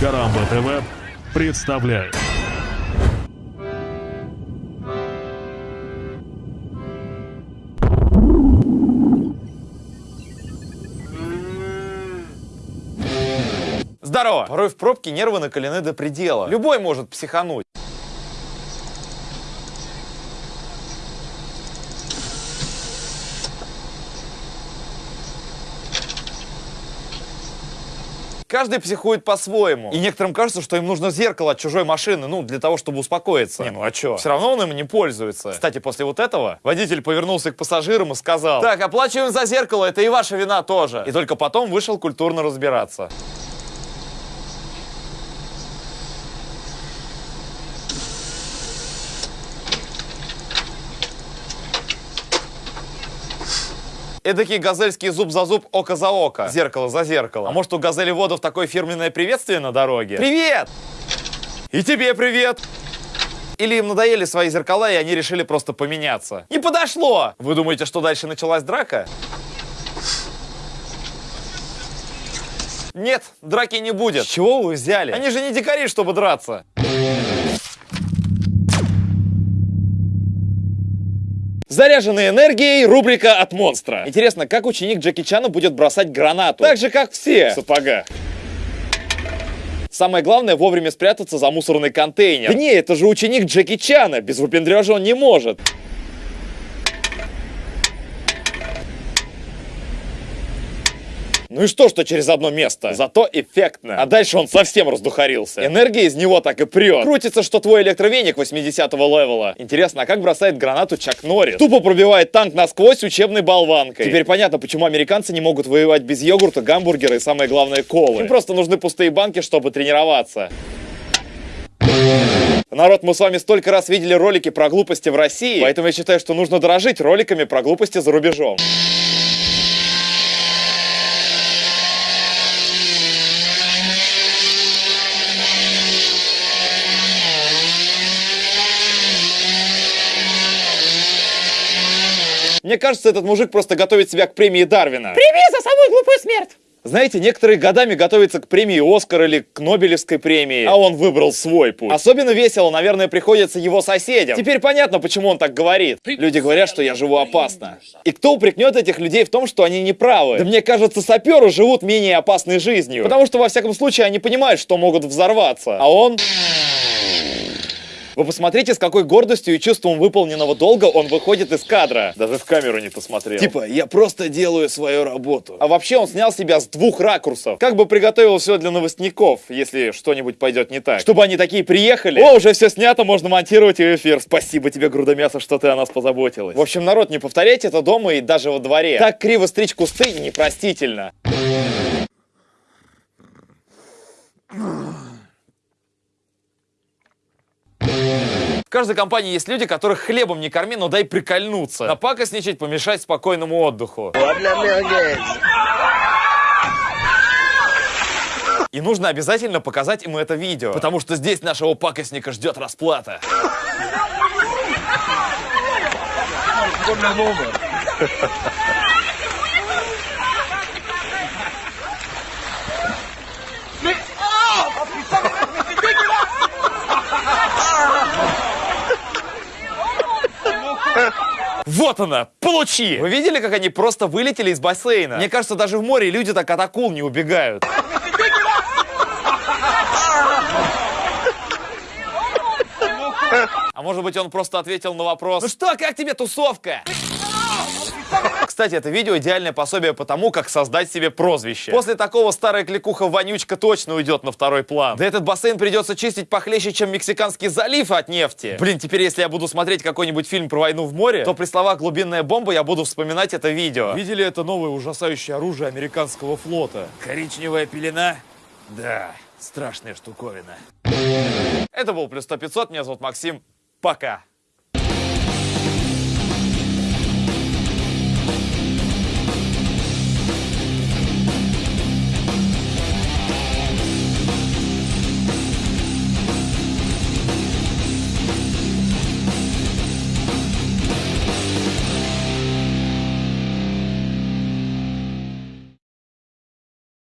Карамба ТВ представляет. Здорово! Порой в пробке нервы накалены до предела. Любой может психануть. Каждый психует по-своему. И некоторым кажется, что им нужно зеркало от чужой машины, ну, для того, чтобы успокоиться. Не, ну а чё? Все равно он им не пользуется. Кстати, после вот этого водитель повернулся к пассажирам и сказал, так, оплачиваем за зеркало, это и ваша вина тоже. И только потом вышел культурно разбираться. Эдакий газельский зуб за зуб, око за око. Зеркало за зеркало. А может у газели водов такое фирменное приветствие на дороге? Привет! И тебе привет! Или им надоели свои зеркала, и они решили просто поменяться? Не подошло! Вы думаете, что дальше началась драка? Нет, драки не будет. С чего вы взяли? Они же не дикари, чтобы драться. Заряженной энергией рубрика от монстра. Интересно, как ученик Джеки Чана будет бросать гранату? Так же, как все. В сапогах. Самое главное вовремя спрятаться за мусорный контейнер. Да не, это же ученик Джеки Чана. Без выпендрежа он не может. Ну и что, что через одно место? Зато эффектно. А дальше он совсем раздухарился. Энергия из него так и прет. Крутится, что твой электровеник 80-го левела. Интересно, а как бросает гранату Чак Норрис? Тупо пробивает танк насквозь учебной болванкой. Теперь понятно, почему американцы не могут воевать без йогурта, гамбургера и самое главное колы. Им просто нужны пустые банки, чтобы тренироваться. Народ, мы с вами столько раз видели ролики про глупости в России, поэтому я считаю, что нужно дорожить роликами про глупости за рубежом. Мне кажется, этот мужик просто готовит себя к премии Дарвина. Прими за самую глупую смерть! Знаете, некоторые годами готовятся к премии Оскар или к Нобелевской премии, а он выбрал свой путь. Особенно весело, наверное, приходится его соседям. Теперь понятно, почему он так говорит. Люди говорят, что я живу опасно. И кто упрекнет этих людей в том, что они не правы? Да мне кажется, саперы живут менее опасной жизнью. Потому что, во всяком случае, они понимают, что могут взорваться. А он... Вы посмотрите, с какой гордостью и чувством выполненного долга он выходит из кадра. Даже в камеру не посмотрел. Типа, я просто делаю свою работу. А вообще он снял себя с двух ракурсов. Как бы приготовил все для новостников, если что-нибудь пойдет не так. Чтобы они такие приехали. О, уже все снято, можно монтировать и эфир. Спасибо тебе, грудомясо, что ты о нас позаботилась. В общем, народ, не повторяйте это дома и даже во дворе. Так криво стричь кусты непростительно. В каждой компании есть люди, которых хлебом не корми, но дай прикольнуться. Напакостничать, помешать спокойному отдыху. И нужно обязательно показать ему это видео, потому что здесь нашего пакостника ждет расплата. Вот она, получи! Вы видели, как они просто вылетели из бассейна? Мне кажется, даже в море люди так от акул не убегают. А может быть, он просто ответил на вопрос, ну что, как тебе тусовка? Кстати, это видео идеальное пособие по тому, как создать себе прозвище. После такого старая кликуха вонючка точно уйдет на второй план. Да этот бассейн придется чистить похлеще, чем Мексиканский залив от нефти. Блин, теперь если я буду смотреть какой-нибудь фильм про войну в море, то при словах «глубинная бомба» я буду вспоминать это видео. Видели это новое ужасающее оружие американского флота? Коричневая пелена? Да, страшная штуковина. Это был Плюс 100 500, меня зовут Максим. Пока.